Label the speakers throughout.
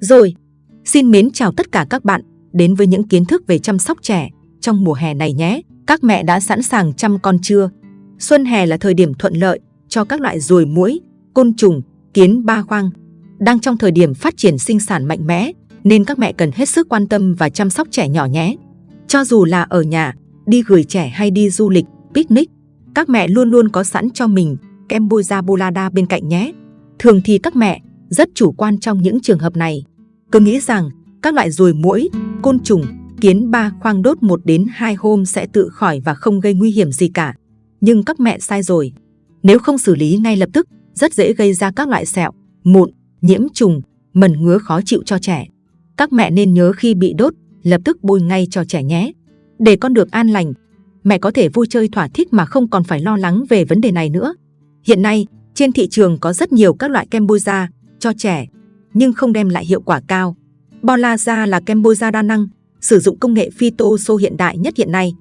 Speaker 1: Rồi, xin mến chào tất cả các bạn đến với những kiến thức về chăm sóc trẻ trong mùa hè này nhé. Các mẹ đã sẵn sàng chăm con chưa? Xuân hè là thời điểm thuận lợi cho các loại ruồi muỗi, côn trùng, kiến ba khoang. Đang trong thời điểm phát triển sinh sản mạnh mẽ nên các mẹ cần hết sức quan tâm và chăm sóc trẻ nhỏ nhé. Cho dù là ở nhà, đi gửi trẻ hay đi du lịch, picnic, các mẹ luôn luôn có sẵn cho mình kem Boza Bolada bên cạnh nhé. Thường thì các mẹ rất chủ quan trong những trường hợp này. Cứ nghĩ rằng các loại ruồi muỗi, côn trùng, kiến ba khoang đốt 1 đến 2 hôm sẽ tự khỏi và không gây nguy hiểm gì cả. Nhưng các mẹ sai rồi. Nếu không xử lý ngay lập tức, rất dễ gây ra các loại sẹo, mụn, nhiễm trùng, mẩn ngứa khó chịu cho trẻ. Các mẹ nên nhớ khi bị đốt, lập tức bôi ngay cho trẻ nhé. Để con được an lành, mẹ có thể vui chơi thỏa thích mà không còn phải lo lắng về vấn đề này nữa. Hiện nay, trên thị trường có rất nhiều các loại kem bôi da cho trẻ, nhưng không đem lại hiệu quả cao. Bolaza là kem bôi da đa năng, sử dụng công nghệ phytoso hiện đại nhất hiện nay,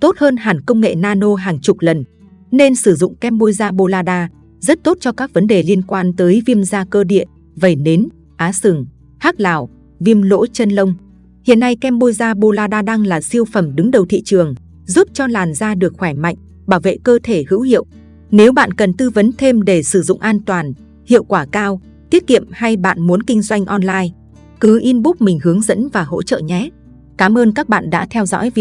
Speaker 1: tốt hơn hẳn công nghệ nano hàng chục lần. Nên sử dụng kem bôi da Bolada rất tốt cho các vấn đề liên quan tới viêm da cơ địa, vẩy nến, á sừng, hắc lào, viêm lỗ chân lông. Hiện nay kem bôi da Bolada đang là siêu phẩm đứng đầu thị trường, giúp cho làn da được khỏe mạnh, bảo vệ cơ thể hữu hiệu. Nếu bạn cần tư vấn thêm để sử dụng an toàn, hiệu quả cao, tiết kiệm hay bạn muốn kinh doanh online, cứ inbox mình hướng dẫn và hỗ trợ nhé. Cảm ơn các bạn đã theo dõi video.